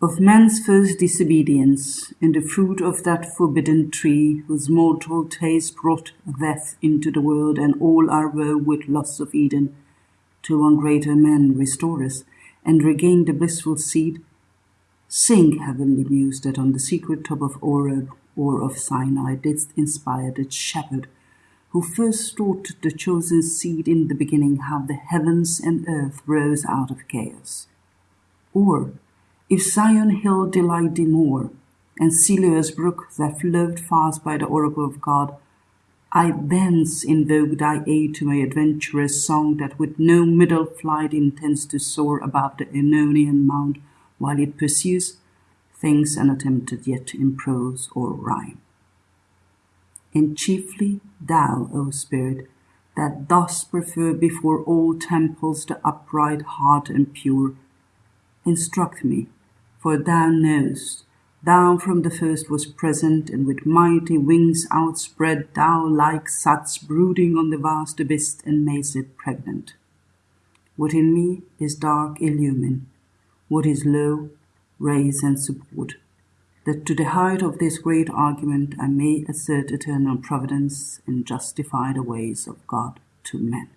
of man's first disobedience, and the fruit of that forbidden tree, whose mortal taste brought death into the world, and all our woe with loss of Eden, to one greater man restore us, and regain the blissful seed, sing, heavenly muse, that on the secret top of Oreb or of Sinai didst inspire the shepherd, who first taught the chosen seed in the beginning how the heavens and earth rose out of chaos. Or, if Zion hill delight thee more, and Siloa's brook that flowed fast by the oracle of God, I thence invoke thy aid to my adventurous song that with no middle flight intends to soar above the Aonian mount while it pursues things unattempted yet in prose or rhyme. And chiefly thou, O Spirit, that dost prefer before all temples the upright heart and pure, instruct me for thou knowest, thou from the first was present, and with mighty wings outspread, thou like such brooding on the vast abyss and makest it pregnant. What in me is dark illumine, what is low raise and support, that to the height of this great argument I may assert eternal providence and justify the ways of God to men.